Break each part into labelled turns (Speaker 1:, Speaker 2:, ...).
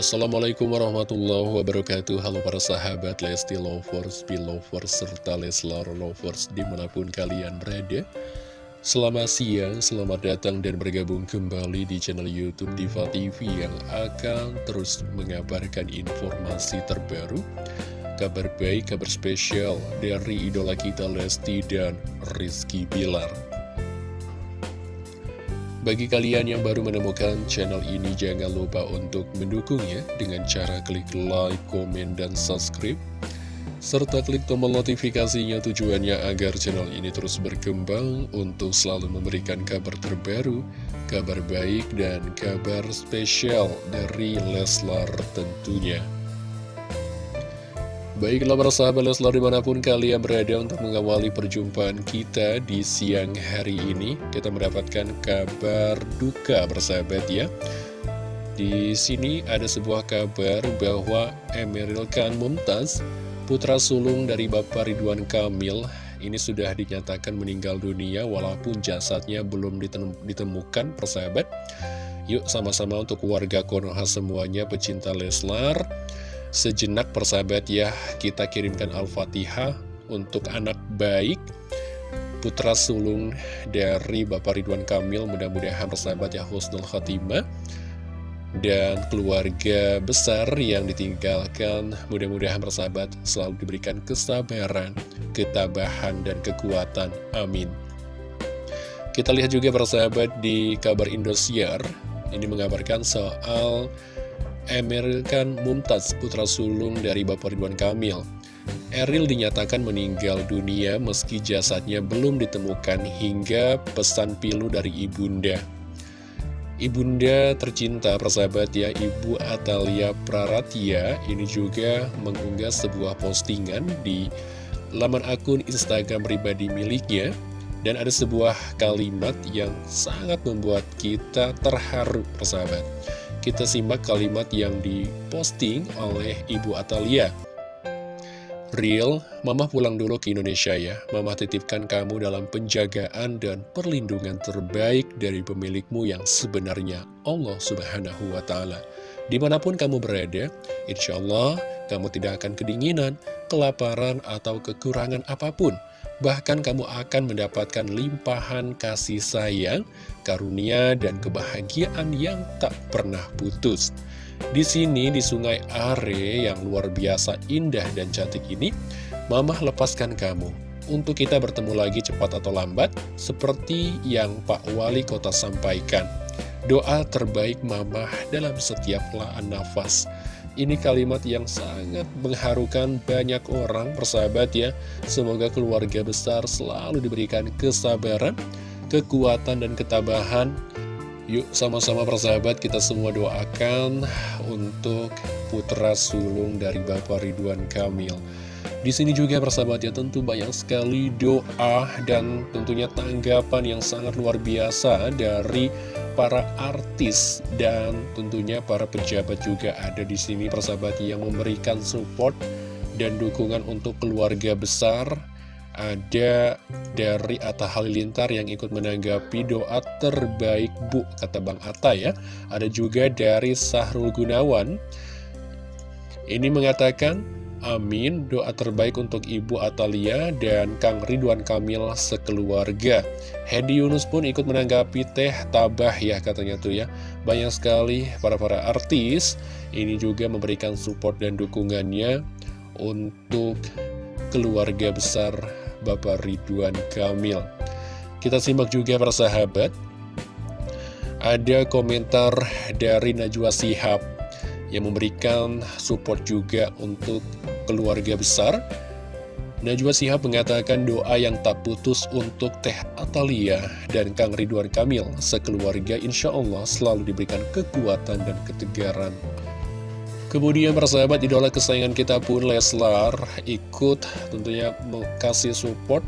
Speaker 1: Assalamualaikum warahmatullahi wabarakatuh. Halo para sahabat Lesti Lovers, Belovers, serta Leslar Lovers di mana pun kalian berada. Selamat siang, selamat datang dan bergabung kembali di channel Youtube Diva TV Yang akan terus mengabarkan informasi terbaru Kabar baik, kabar spesial dari idola kita Lesti dan Rizky Bilar bagi kalian yang baru menemukan channel ini, jangan lupa untuk mendukungnya dengan cara klik like, komen, dan subscribe. Serta klik tombol notifikasinya tujuannya agar channel ini terus berkembang untuk selalu memberikan kabar terbaru, kabar baik, dan kabar spesial dari Leslar tentunya. Baiklah para sahabat Leslar di mana pun kalian berada untuk mengawali perjumpaan kita di siang hari ini Kita mendapatkan kabar duka bersahabat ya. Di sini ada sebuah kabar bahwa Emeril Khan Mumtaz Putra sulung dari Bapak Ridwan Kamil Ini sudah dinyatakan meninggal dunia walaupun jasadnya belum ditemukan persahabat Yuk sama-sama untuk warga Konoha semuanya pecinta Leslar Sejenak persahabat ya, kita kirimkan Al-Fatihah untuk anak baik putra sulung dari Bapak Ridwan Kamil mudah-mudahan persahabat ya husnul khatimah dan keluarga besar yang ditinggalkan mudah-mudahan persahabat selalu diberikan kesabaran, ketabahan dan kekuatan amin. Kita lihat juga persahabat di kabar Indosiar ini mengabarkan soal Emir Khan Mumtaz, putra sulung dari Bapak Ridwan Kamil. Eril dinyatakan meninggal dunia meski jasadnya belum ditemukan hingga pesan pilu dari ibunda. Ibunda tercinta persahabat ya, Ibu Atalia Praratya ini juga mengunggah sebuah postingan di laman akun Instagram pribadi miliknya. Dan ada sebuah kalimat yang sangat membuat kita terharu persahabat. Kita simak kalimat yang diposting oleh Ibu Atalia. Real, Mama pulang dulu ke Indonesia ya. Mama titipkan kamu dalam penjagaan dan perlindungan terbaik dari pemilikmu yang sebenarnya Allah Subhanahu wa Ta'ala. Di mana pun kamu berada, insya Allah kamu tidak akan kedinginan, kelaparan, atau kekurangan apa pun. Bahkan kamu akan mendapatkan limpahan kasih sayang, karunia, dan kebahagiaan yang tak pernah putus. Di sini, di sungai Are yang luar biasa indah dan cantik ini, Mamah lepaskan kamu. Untuk kita bertemu lagi cepat atau lambat, seperti yang Pak Wali Kota sampaikan. Doa terbaik Mamah dalam setiap laan nafas. Ini kalimat yang sangat mengharukan banyak orang, persahabat ya. Semoga keluarga besar selalu diberikan kesabaran, kekuatan, dan ketabahan. Yuk sama-sama persahabat kita semua doakan untuk putra sulung dari Bapak Ridwan Kamil. Di sini juga persahabat ya tentu banyak sekali doa dan tentunya tanggapan yang sangat luar biasa dari para artis dan tentunya para pejabat juga ada di sini persahabat yang memberikan support dan dukungan untuk keluarga besar ada dari Atta Halilintar yang ikut menanggapi doa terbaik Bu, kata Bang Atta ya. Ada juga dari Sahrul Gunawan. Ini mengatakan, Amin, doa terbaik untuk Ibu Atalia dan Kang Ridwan Kamil sekeluarga. Hedi Yunus pun ikut menanggapi teh tabah ya katanya tuh ya. Banyak sekali para-para artis ini juga memberikan support dan dukungannya untuk keluarga besar Bapak Ridwan Kamil. Kita simak juga para sahabat. Ada komentar dari Najwa Sihab yang memberikan support juga untuk keluarga besar. Najwa Sihab mengatakan doa yang tak putus untuk Teh Atalia dan Kang Ridwan Kamil sekeluarga insya Allah selalu diberikan kekuatan dan ketegaran. Kemudian persahabat idola kesayangan kita pun Leslar ikut tentunya kasih support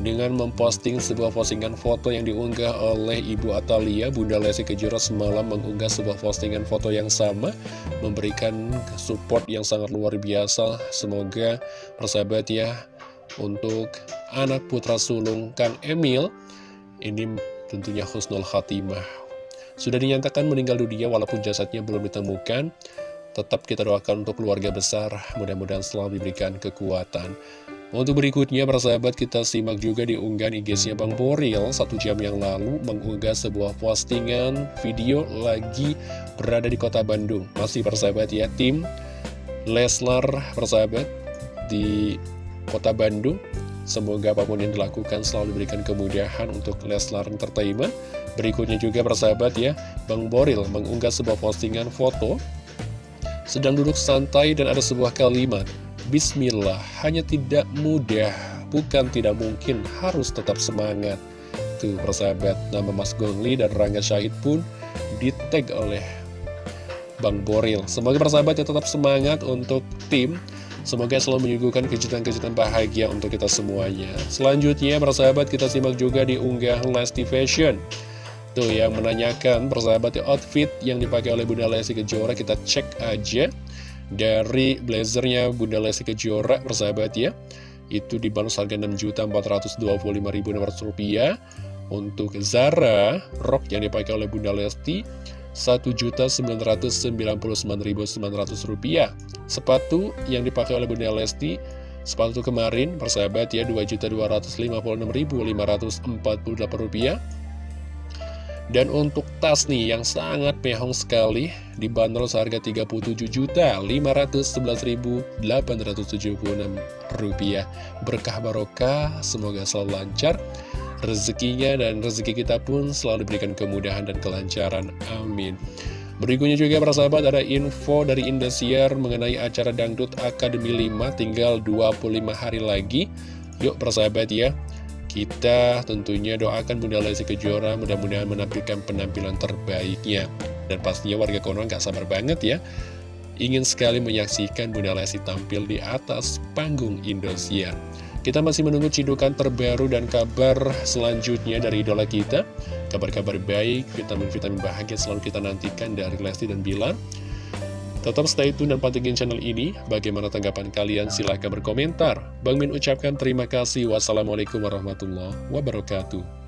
Speaker 1: dengan memposting sebuah postingan foto yang diunggah oleh Ibu Atalia, Bunda Lesti Kejora semalam mengunggah sebuah postingan foto yang sama, memberikan support yang sangat luar biasa. Semoga persahabat ya, untuk anak putra sulung Kang Emil, ini tentunya Husnul Khatimah. Sudah dinyatakan meninggal dunia walaupun jasadnya belum ditemukan, Tetap kita doakan untuk keluarga besar, mudah-mudahan selalu diberikan kekuatan. Untuk berikutnya, persahabat, kita simak juga di unggahan IG-nya Bang Boril satu jam yang lalu mengunggah sebuah postingan video lagi berada di kota Bandung. Masih persahabat ya, tim Leslar persahabat di kota Bandung. Semoga apa pun yang dilakukan selalu diberikan kemudahan untuk Leslar Entertainment. Berikutnya juga persahabat ya, Bang Boril mengunggah sebuah postingan foto sedang duduk santai dan ada sebuah kalimat, Bismillah, hanya tidak mudah, bukan tidak mungkin, harus tetap semangat. Tuh, persahabat, nama Mas Gongli dan Rangga Syahid pun ditag oleh Bang Boril. Semoga persahabat ya tetap semangat untuk tim. Semoga selalu menyuguhkan kejutan-kejutan bahagia untuk kita semuanya. Selanjutnya, persahabat, kita simak juga di unggahan Lesti Fashion. Tuh yang menanyakan persahabat outfit yang dipakai oleh Bunda Lesti Kejora kita cek aja dari blazernya Bunda Lesti Kejora persahabat ya. Itu dibantu harga 6.425.600 rupiah. Untuk Zara rok yang dipakai oleh Bunda Lesti 1.999.900 rupiah. Sepatu yang dipakai oleh Bunda Lesti sepatu kemarin persahabat ya 2.256.548 rupiah dan untuk tas nih yang sangat mehong sekali dibanderol seharga Rp37.511.876 rupiah. Berkah barokah, semoga selalu lancar rezekinya dan rezeki kita pun selalu diberikan kemudahan dan kelancaran. Amin. Berikutnya juga para sahabat ada info dari Indosiar mengenai acara Dangdut Akademi 5 tinggal 25 hari lagi. Yuk para sahabat ya, kita tentunya doakan Bunda Lesti Kejora mudah-mudahan menampilkan penampilan terbaiknya. Dan pastinya warga Konoha gak sabar banget ya. Ingin sekali menyaksikan Bunda Lesti tampil di atas panggung Indosiar. Kita masih menunggu cidukan terbaru dan kabar selanjutnya dari idola kita. Kabar-kabar baik, vitamin-vitamin bahagia selalu kita nantikan dari Lesti dan Bilar. Tetap stay tune dan pantengin channel ini. Bagaimana tanggapan kalian? Silahkan berkomentar. Bang Min ucapkan terima kasih. Wassalamualaikum warahmatullahi wabarakatuh.